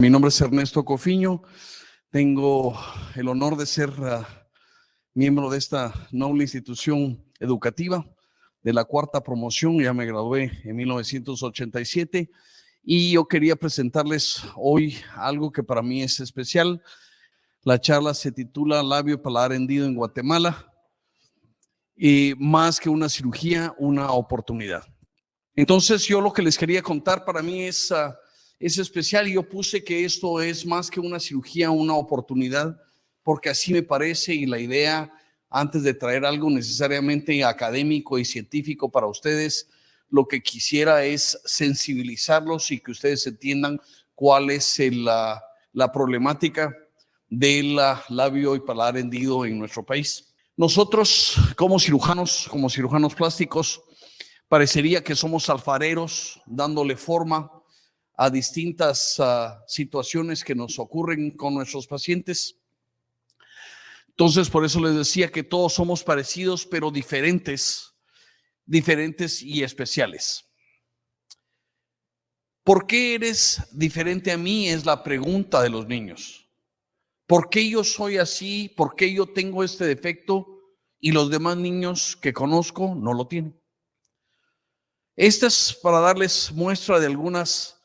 Mi nombre es Ernesto Cofiño. Tengo el honor de ser uh, miembro de esta noble institución educativa de la cuarta promoción. Ya me gradué en 1987 y yo quería presentarles hoy algo que para mí es especial. La charla se titula Labio paladar hendido en Guatemala y más que una cirugía, una oportunidad. Entonces yo lo que les quería contar para mí es... Uh, es especial y yo puse que esto es más que una cirugía, una oportunidad, porque así me parece y la idea, antes de traer algo necesariamente académico y científico para ustedes, lo que quisiera es sensibilizarlos y que ustedes entiendan cuál es la, la problemática del labio y paladar hendido en nuestro país. Nosotros como cirujanos, como cirujanos plásticos, parecería que somos alfareros dándole forma a distintas ah, situaciones que nos ocurren con nuestros pacientes. Entonces, por eso les decía que todos somos parecidos, pero diferentes, diferentes y especiales. ¿Por qué eres diferente a mí? Es la pregunta de los niños. ¿Por qué yo soy así? ¿Por qué yo tengo este defecto y los demás niños que conozco no lo tienen? Esta es para darles muestra de algunas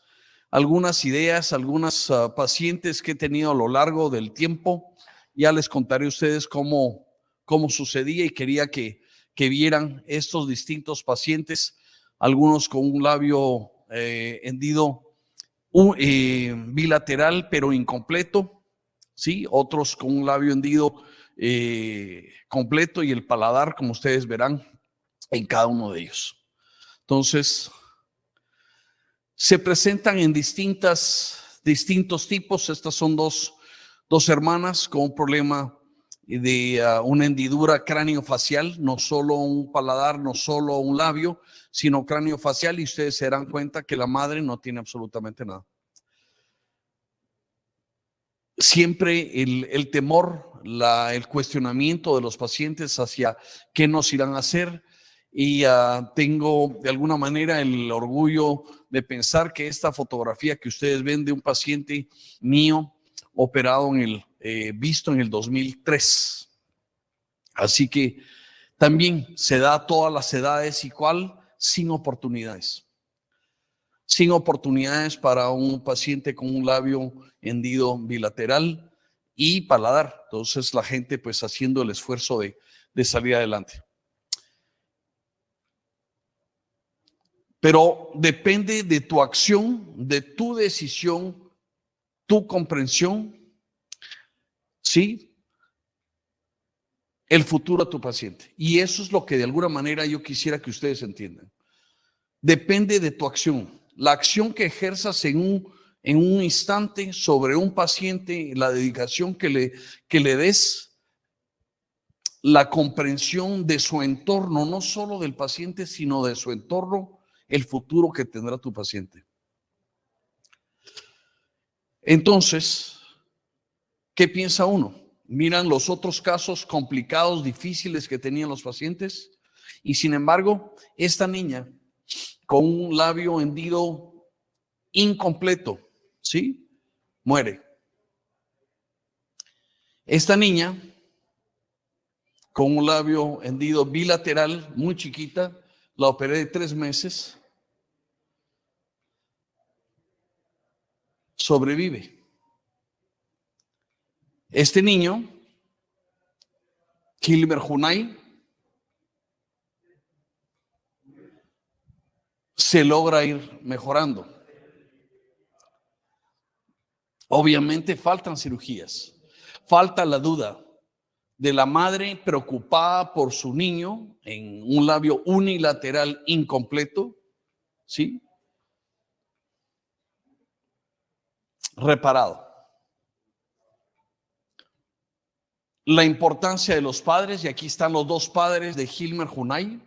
algunas ideas, algunas ah, pacientes que he tenido a lo largo del tiempo. Ya les contaré a ustedes cómo, cómo sucedía y quería que, que vieran estos distintos pacientes, algunos con un labio eh, hendido eh, bilateral pero incompleto, ¿sí? otros con un labio hendido eh, completo y el paladar, como ustedes verán, en cada uno de ellos. Entonces, se presentan en distintas, distintos tipos. Estas son dos, dos hermanas con un problema de ah, una hendidura cráneo-facial, no solo un paladar, no solo un labio, sino cráneo-facial y ustedes se darán cuenta que la madre no tiene absolutamente nada. Siempre el, el temor, la, el cuestionamiento de los pacientes hacia qué nos irán a hacer, y uh, tengo de alguna manera el orgullo de pensar que esta fotografía que ustedes ven de un paciente mío operado en el, eh, visto en el 2003. Así que también se da a todas las edades igual, sin oportunidades. Sin oportunidades para un paciente con un labio hendido bilateral y paladar. Entonces la gente pues haciendo el esfuerzo de, de salir adelante. Pero depende de tu acción, de tu decisión, tu comprensión, ¿sí? El futuro a tu paciente. Y eso es lo que de alguna manera yo quisiera que ustedes entiendan. Depende de tu acción. La acción que ejerzas en un, en un instante sobre un paciente, la dedicación que le, que le des, la comprensión de su entorno, no solo del paciente, sino de su entorno, el futuro que tendrá tu paciente. Entonces, ¿qué piensa uno? Miran los otros casos complicados, difíciles que tenían los pacientes y sin embargo, esta niña con un labio hendido incompleto, ¿sí? Muere. Esta niña con un labio hendido bilateral, muy chiquita, la operé de tres meses, sobrevive. Este niño, Kilmer Junay, se logra ir mejorando. Obviamente faltan cirugías, falta la duda de la madre preocupada por su niño en un labio unilateral incompleto, ¿sí? reparado. La importancia de los padres, y aquí están los dos padres de Hilmer Junay.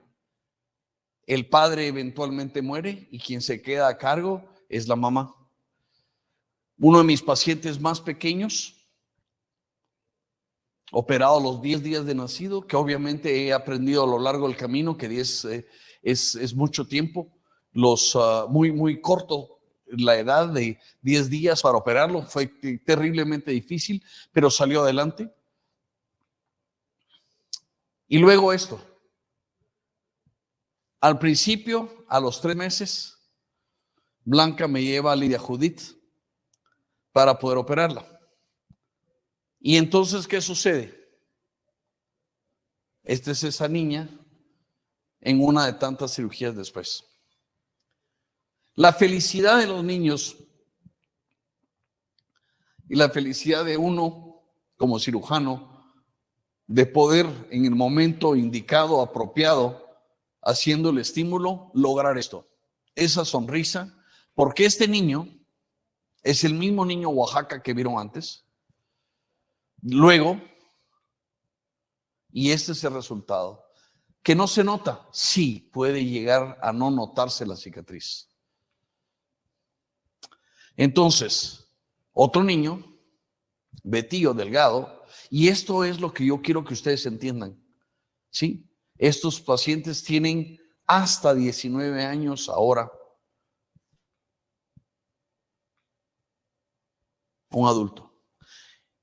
El padre eventualmente muere y quien se queda a cargo es la mamá. Uno de mis pacientes más pequeños, operado los 10 días de nacido, que obviamente he aprendido a lo largo del camino que 10 eh, es, es, mucho tiempo, los ah, muy, muy corto la edad de 10 días para operarlo. Fue terriblemente difícil, pero salió adelante. Y luego esto. Al principio, a los tres meses, Blanca me lleva a Lidia Judith para poder operarla. Y entonces, ¿qué sucede? Esta es esa niña en una de tantas cirugías después. La felicidad de los niños y la felicidad de uno como cirujano de poder en el momento indicado, apropiado, haciendo el estímulo, lograr esto. Esa sonrisa, porque este niño es el mismo niño Oaxaca que vieron antes. Luego, y este es el resultado, que no se nota, sí puede llegar a no notarse la cicatriz. Entonces, otro niño, Betío Delgado, y esto es lo que yo quiero que ustedes entiendan, ¿sí? Estos pacientes tienen hasta 19 años ahora. Un adulto.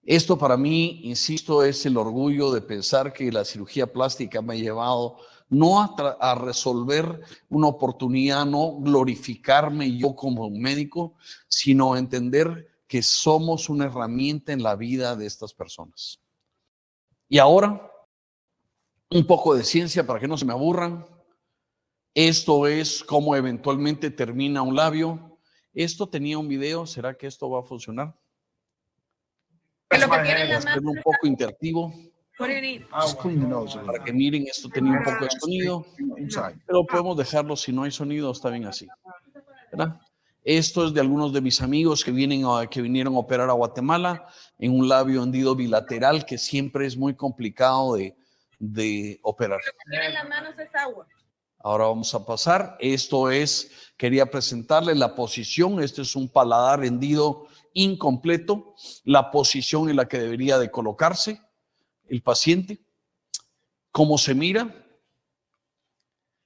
Esto para mí, insisto, es el orgullo de pensar que la cirugía plástica me ha llevado no a, resolver una oportunidad, no glorificarme yo como médico, sino entender que somos una herramienta en la vida de estas personas. Y ahora un poco de ciencia para que no se me aburran. Esto es cómo eventualmente termina un labio. Esto tenía un video, ¿será que esto va a funcionar? Un poco interactivo. Para que miren, esto tenía un poco de sonido, pero podemos dejarlo si no hay sonido, está bien así. Esto es de algunos de mis amigos que, vienen que vinieron a operar a Guatemala en un labio hendido bilateral que siempre es muy complicado de, de operar. Ahora vamos a pasar. Esto es, quería presentarle la posición. Este es un paladar hendido incompleto. La posición en la que debería de colocarse el paciente. Cómo se mira.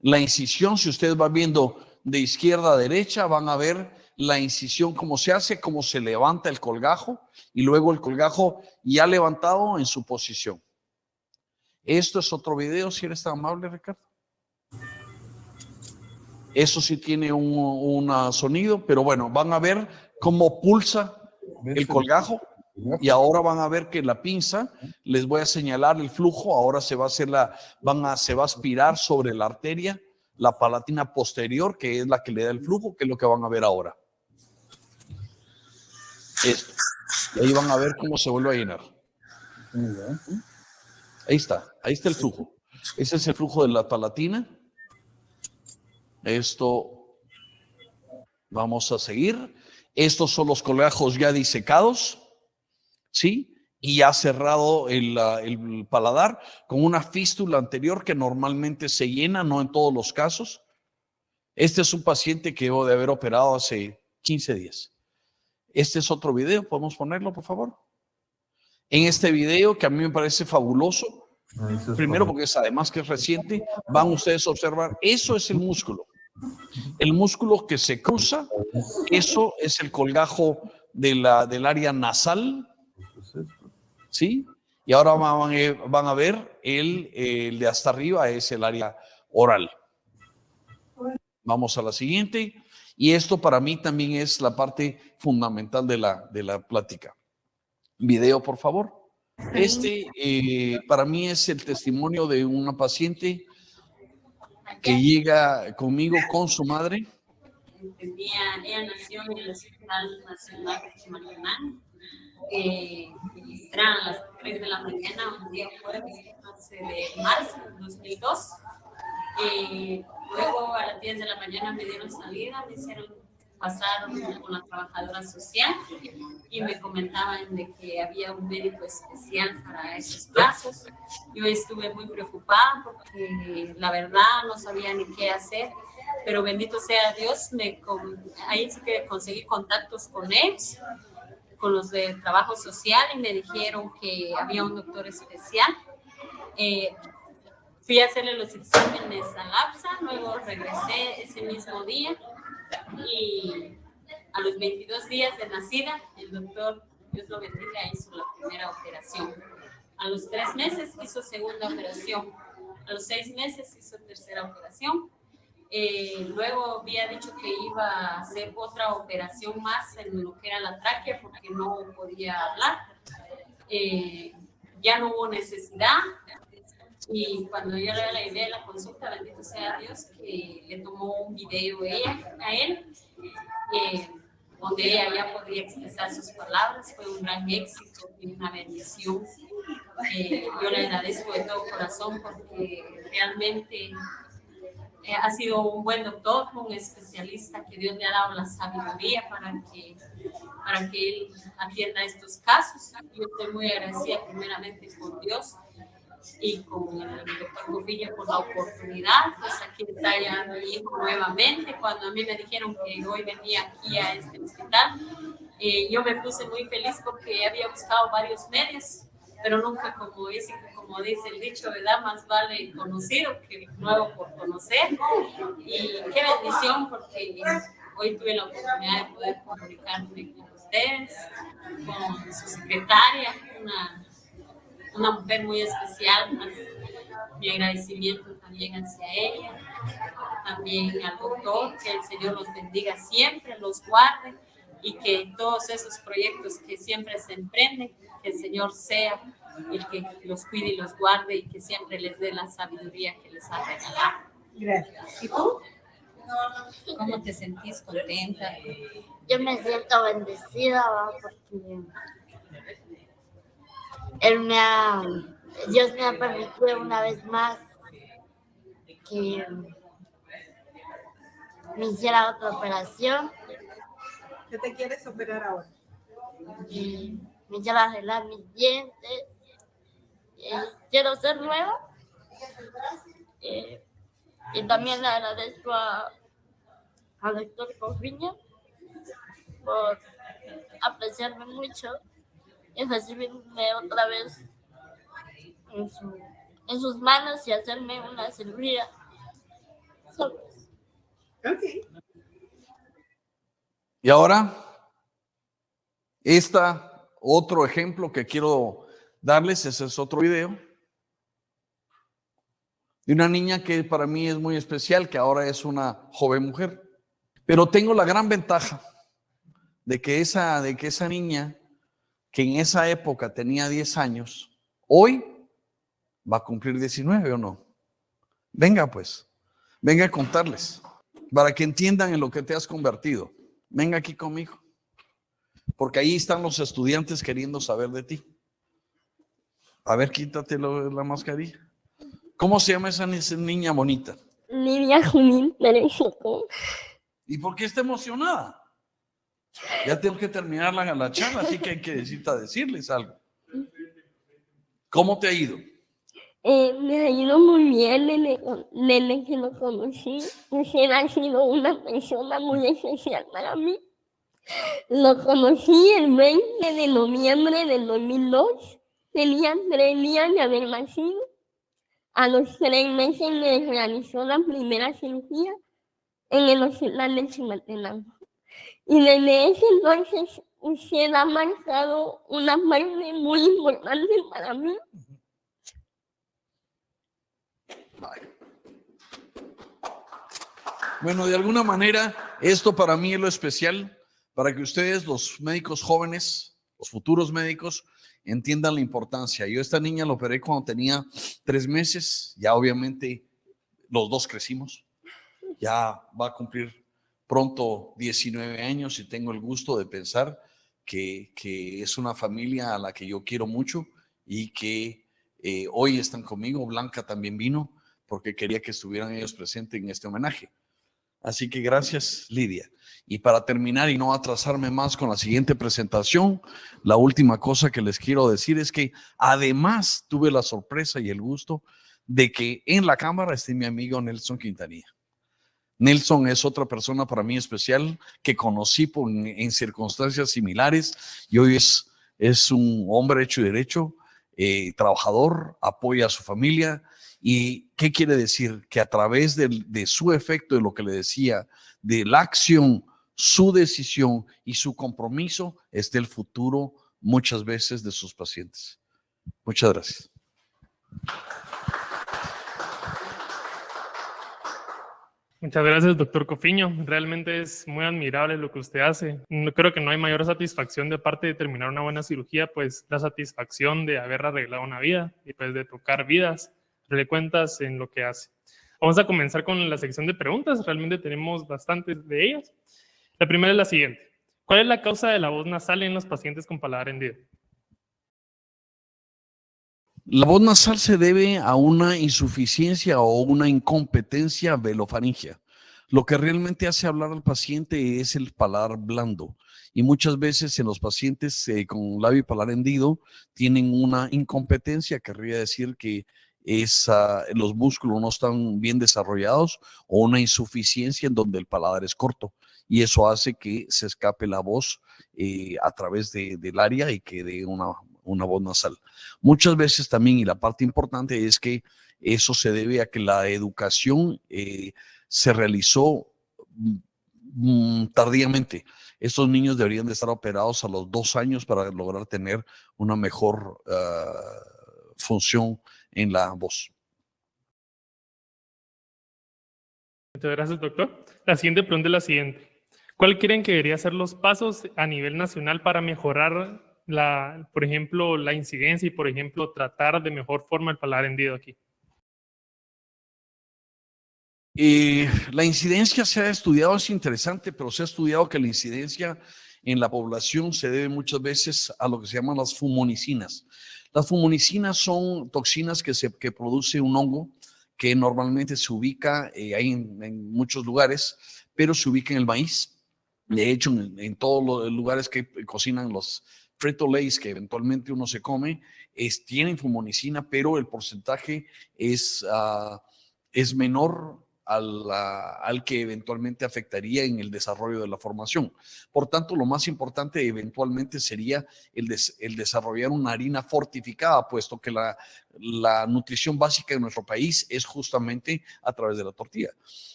La incisión, si ustedes van viendo de izquierda a derecha, van a ver la incisión, cómo se hace, cómo se levanta el colgajo y luego el colgajo ya levantado en su posición. Esto es otro video, si eres tan amable, Ricardo. Eso sí tiene un, sonido, pero bueno, van a ver cómo pulsa el colgajo y ahora van a ver que la pinza, les voy a señalar el flujo, ahora se va a hacer la, van a, se va a aspirar sobre la arteria, la palatina posterior, que es la que le da el flujo, que es lo que van a ver ahora. Esto. Y ahí van a ver cómo se vuelve a llenar. Ahí está, ahí está el flujo. Ese es el flujo de la palatina. Esto vamos a seguir. Estos son los colgajos ya disecados, ¿sí? Y ya cerrado el, el paladar con una fístula anterior que normalmente se llena, no en todos los casos. Este es un paciente que debo de haber operado hace 15 días. Este es otro video, ¿podemos ponerlo, por favor? en este video que a mí me parece fabuloso. Primero porque es además que es reciente, van ustedes a observar, eso es el músculo. El músculo que se cruza, eso es el colgajo de la, del área nasal, ¿sí? Y ahora van, a ver el, el, de hasta arriba, es el área oral. Vamos a la siguiente. Y esto para mí también es la parte fundamental de la, de la plática. Video, por favor. Este eh, para mí es el testimonio de una paciente que llega conmigo con su madre. Ella, nació en el Hospital Nacional de Marianán. Eh, eran las 3 de la mañana, un día jueves, 11 de marzo de 2002. Eh, luego a las 10 de la mañana me dieron salida, me hicieron pasaron con la trabajadora social y me comentaban de que había un médico especial para esos casos. Yo estuve muy preocupada porque la verdad no sabía ni qué hacer, pero bendito sea Dios, me, ahí sí que conseguí contactos con él, con los de trabajo social y me dijeron que había un doctor especial. Eh, fui a hacerle los exámenes a LAPSA, luego regresé ese mismo día y A los 22 días de nacida, el doctor, Dios lo bendiga, hizo la primera operación. A los tres meses hizo segunda operación. A los seis meses hizo tercera operación. Eh, luego había dicho que iba a hacer otra operación más en lo que era la tráquea porque no podía hablar. Eh, ya no hubo necesidad. Y cuando yo le llevé la consulta, bendito sea Dios, que le tomó un video ella, a él, eh, donde ella ya expresar sus palabras. Fue un gran éxito y una bendición. Eh, yo le agradezco de todo corazón porque realmente eh, ha sido un buen doctor, un especialista que Dios le ha dado la sabiduría para que, para que él atienda estos casos. Yo estoy muy agradecida primeramente con Dios y con el doctor Covilla por la oportunidad. Pues aquí está ya mi hijo nuevamente. Cuando a mí me dijeron que hoy venía aquí a este hospital, eh, yo me puse muy feliz porque había buscado varios medios, pero nunca como dice como dice el dicho, ¿verdad? Más vale conocido que nuevo por conocer. Y qué bendición porque hoy tuve la oportunidad de poder comunicarme con ustedes, con su secretaria, una, una mujer muy especial. Mi agradecimiento también hacia ella, también al doctor, que el Señor los bendiga siempre, los guarde y que todos esos proyectos que siempre se emprenden, que el Señor sea el que los cuide y los guarde y que siempre les dé la sabiduría que les ha regalado. Gracias. ¿Y tú? ¿Cómo te sentís contenta? Yo me siento bendecida porque él me ha, Dios me ha permitido una vez más que me hiciera otra operación. ¿Qué te quieres operar ahora? Y me hiciera arreglar mis dientes eh, quiero ser nueva. Eh, y también le agradezco a, al doctor Cofiña por apreciarme mucho y recibirme otra vez en, en sus manos y hacerme una cirugía. Y ahora, esta otro ejemplo que quiero darles, ese es otro video, de una niña que para mí es muy especial, que ahora es una joven mujer. Pero tengo la gran ventaja de que esa, de que esa niña, que en esa época tenía 10 años, hoy va a cumplir 19 o no. Venga pues, venga a contarles, para que entiendan en lo que te has convertido. Venga aquí conmigo, porque ahí están los estudiantes queriendo saber de ti. A ver, quítate la mascarilla. ¿Cómo se llama esa niña bonita? Lidia Junín ¿Y por qué está emocionada? Ya tengo que terminar la, la charla, así que hay que decirles algo. ¿Cómo te ha ido? Eh, me ha ido muy bien desde, que lo conocí. Usted ha sido una persona muy especial para mí. Lo conocí el 20 de noviembre del 2002 Tenía tres días de haber nacido. A los tres meses me realizó la primera cirugía en el hospital de Chimaltenango. Y desde ese entonces usted ha marcado una parte muy importante para mí. Bueno, de alguna manera, esto para mí es lo especial, para que ustedes, los médicos jóvenes, los futuros médicos, entiendan la importancia. Yo esta niña la operé cuando tenía tres meses, ya obviamente los dos crecimos, ya va a cumplir pronto 19 años y tengo el gusto de pensar que, es una familia a la que yo quiero mucho y que eh, hoy están conmigo. Blanca también vino porque quería que estuvieran ellos presentes en este homenaje. Así que gracias, Lidia. Y para terminar y no atrasarme más con la siguiente presentación, la última cosa que les quiero decir es que además tuve la sorpresa y el gusto de que en la cámara esté mi amigo Nelson Quintanilla. Nelson es otra persona para mí especial que conocí en, circunstancias similares y hoy es, es un hombre hecho y derecho, eh, trabajador, apoya a su familia. ¿Y qué quiere decir? Que a través de, de su efecto, de lo que le decía, de la acción su decisión y su compromiso es del futuro muchas veces de sus pacientes. Muchas gracias. Muchas gracias, doctor Cofiño. Realmente es muy admirable lo que usted hace. No, creo que no hay mayor satisfacción de parte de terminar una buena cirugía, pues la satisfacción de haber arreglado una vida y pues de tocar vidas, le cuentas en lo que hace. Vamos a comenzar con la sección de preguntas. Realmente tenemos bastantes de ellas. La primera es la siguiente. ¿Cuál es la causa de la voz nasal en los pacientes con paladar hendido? La voz nasal se debe a una insuficiencia o una incompetencia velofaringia. Lo que realmente hace hablar al paciente es el paladar blando. Y muchas veces en los pacientes eh, con labio y paladar hendido tienen una incompetencia, querría decir que los músculos no están bien desarrollados o una insuficiencia en donde el paladar es corto. Y eso hace que se escape la voz eh, a través del área y que dé una, una voz nasal. Muchas veces también, y la parte importante es que eso se debe a que la educación eh, se realizó mm, tardíamente. Estos niños deberían de estar operados a los dos años para lograr tener una mejor ah, función en la voz. Muchas gracias, doctor. La siguiente pregunta es la siguiente. ¿Cuál creen que deberían ser los pasos a nivel nacional para mejorar la, por ejemplo, la incidencia y, por ejemplo, tratar de mejor forma el paladar hendido aquí? Eh, la incidencia se ha estudiado, es interesante, pero se ha estudiado que la incidencia en la población se debe muchas veces a lo que se llaman las fumonicinas. Las fumonicinas son toxinas que, se, que produce un hongo que normalmente se ubica eh, ahí en, muchos lugares, pero se ubica en el maíz. De hecho, en, en todos los lugares que cocinan los, Frito Lays que eventualmente uno se come, es, tienen fumonicina, pero el porcentaje es, ah, es menor al, al, que eventualmente afectaría en el desarrollo de la formación. Por tanto, lo más importante eventualmente sería el, el desarrollar una harina fortificada, puesto que la, la nutrición básica de nuestro país es justamente a través de la tortilla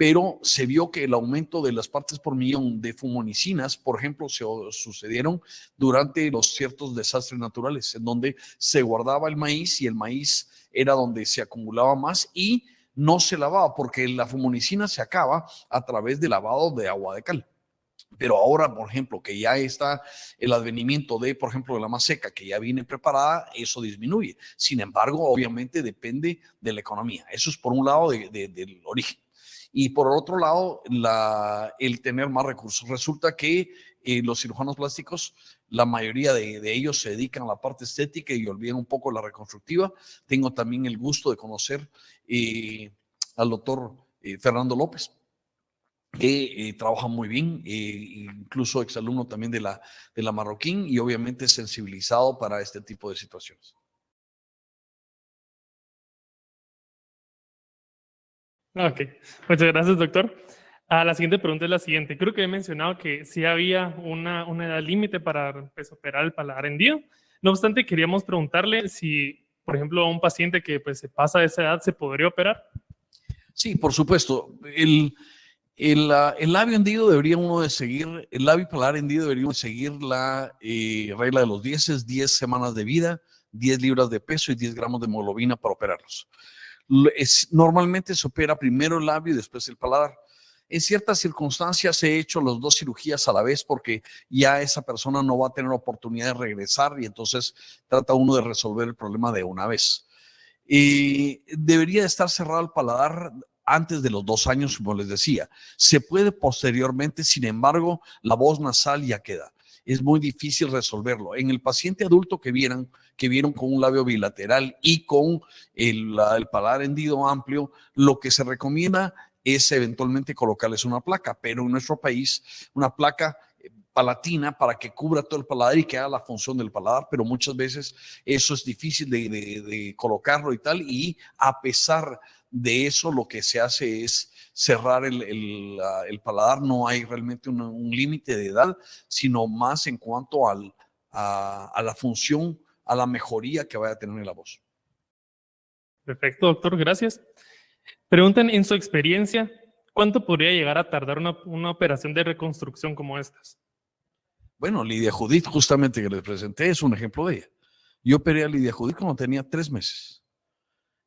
pero se vio que el aumento de las partes por millón de fumonicinas, por ejemplo, se sucedieron durante los ciertos desastres naturales, en donde se guardaba el maíz y el maíz era donde se acumulaba más y no se lavaba, porque la fumonicina se acaba a través del lavado de agua de cal. Pero ahora, por ejemplo, que ya está el advenimiento de, por ejemplo, de la más seca, que ya viene preparada, eso disminuye. Sin embargo, obviamente depende de la economía. Eso es por un lado del origen. Y por otro lado, el tener más recursos. Resulta que eh, los cirujanos plásticos, la mayoría de, ellos se dedican a la parte estética y olvidan un poco la reconstructiva. Tengo también el gusto de conocer eh, al doctor eh, Fernando López, que trabaja muy bien, incluso exalumno también de la, de la Marroquín y obviamente sensibilizado para este tipo de situaciones. Ok, muchas gracias, doctor. Ah, la siguiente pregunta es la siguiente. Creo que he mencionado que sí había una, una edad límite para pues, operar el paladar hendido. No obstante, queríamos preguntarle si, por ejemplo, a un paciente que pues, se pasa de esa edad, ¿se podría operar? Sí, por supuesto. El, el, el labio hendido debería uno de seguir, el labio paladar hendido debería seguir la eh, regla de los 10, 10 semanas de vida, 10 libras de peso y 10 gramos de hemoglobina para operarlos normalmente se opera primero el labio y después el paladar. En ciertas circunstancias he hecho las dos cirugías a la vez porque ya esa persona no va a tener oportunidad de regresar y entonces trata uno de resolver el problema de una vez. Y debería estar cerrado el paladar antes de los dos años, como les decía. Se puede posteriormente, sin embargo, la voz nasal ya queda es muy difícil resolverlo. En el paciente adulto que vieron, que vieron con un labio bilateral y con el, el paladar hendido amplio, lo que se recomienda es eventualmente colocarles una placa, pero en nuestro país una placa eh, palatina para que cubra todo el paladar y que haga la función del paladar, pero muchas veces eso es difícil de, de colocarlo y tal, y a pesar de eso lo que se hace es cerrar el, paladar, no hay realmente un, límite de edad, sino más en cuanto al, a, la función, a la mejoría que vaya a tener la voz. Perfecto, doctor, gracias. Preguntan en su experiencia, ¿cuánto podría llegar a tardar una, una operación de reconstrucción como estas? Bueno, Lidia Judith, justamente que les presenté, es un ejemplo de ella. Yo operé a Lidia Judith cuando tenía tres meses.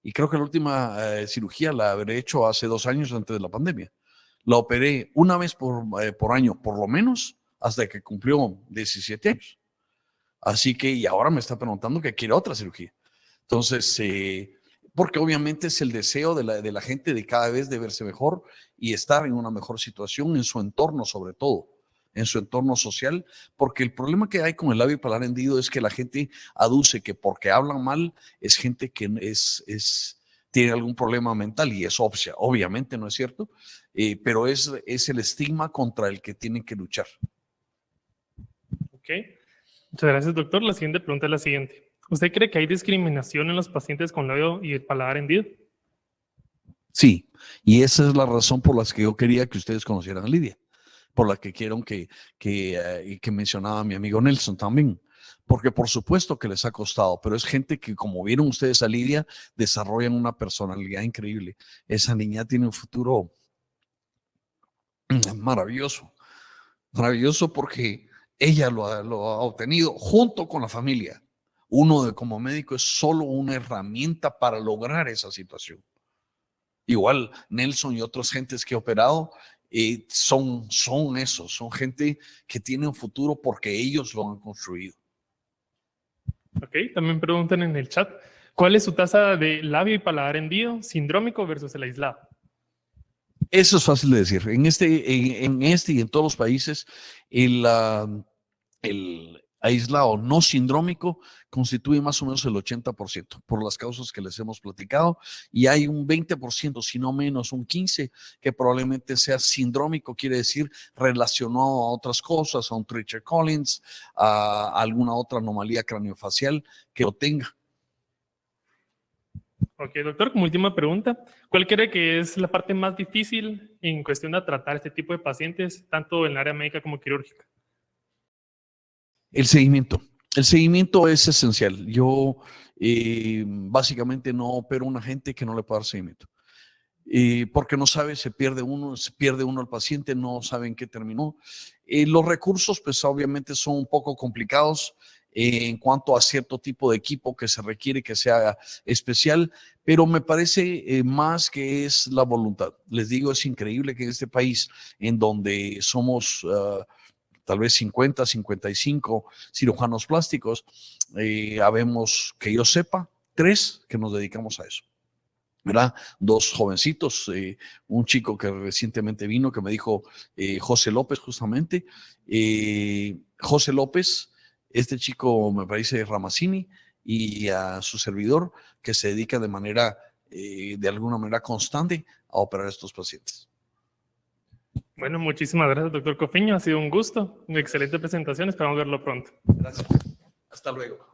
Y creo que la última eh, cirugía la habré hecho hace dos años antes de la pandemia. La operé una vez por, eh, por año, por lo menos, hasta que cumplió 17 años. Así que, y ahora me está preguntando que quiere otra cirugía. Entonces, eh, porque obviamente es el deseo de la, de la gente de cada vez de verse mejor y estar en una mejor situación en su entorno, sobre todo en su entorno social, porque el problema que hay con el labio palar hendido es que la gente aduce que porque hablan mal es gente que es, es, tiene algún problema mental y eso obviamente no es cierto, eh, pero es, es el estigma contra el que tienen que luchar. Ok, muchas gracias doctor. La siguiente pregunta es la siguiente. ¿Usted cree que hay discriminación en los pacientes con labio y el paladar hendido? Sí, y esa es la razón por la que yo quería que ustedes conocieran a Lidia, por la que quiero que, que, eh, que mencionaba mi amigo Nelson también, porque por supuesto que les ha costado, pero es gente que, como vieron ustedes a Lidia, desarrollan una personalidad increíble. Esa niña tiene un futuro maravilloso, maravilloso porque ella lo ha, lo ha obtenido junto con la familia uno de como médico es solo una herramienta para lograr esa situación. Igual Nelson y otras gentes que he operado eh, son, son esos, son gente que tiene un futuro porque ellos lo han construido. Ok, también preguntan en el chat, ¿cuál es su tasa de labio y paladar hendido, sindrómico versus el aislado? Eso es fácil de decir. En este, en, este y en todos los países, el, ah, el, aislado no sindrómico constituye más o menos el 80% por las causas que les hemos platicado y hay un 20%, si no menos un 15%, que probablemente sea sindrómico, quiere decir relacionado a otras cosas, a un Treacher Collins, a alguna otra anomalía craniofacial que lo tenga. Ok, doctor, como última pregunta, ¿cuál cree que es la parte más difícil en cuestión de tratar este tipo de pacientes, tanto en el área médica como quirúrgica? El seguimiento. El seguimiento es esencial. Yo eh, básicamente no opero una gente que no le pueda dar seguimiento. Eh, porque no sabe, se pierde uno, se pierde uno al paciente, no sabe en qué terminó. Eh, los recursos, pues obviamente son un poco complicados en cuanto a cierto tipo de equipo que se requiere que sea especial, pero me parece más que es la voluntad. Les digo, es increíble que en este país, en donde somos... Ah, tal vez 50, 55 cirujanos plásticos. Eh, habemos, que yo sepa, tres que nos dedicamos a eso. ¿verdad? Dos jovencitos, eh, un chico que recientemente vino que me dijo eh, José López justamente. José López, este chico me parece Ramazzini y a su servidor que se dedica de manera, de alguna manera constante a operar a estos pacientes. Bueno, muchísimas gracias, doctor Cofiño. Ha sido un gusto. Una excelente presentación. Esperamos verlo pronto. Gracias. Hasta luego.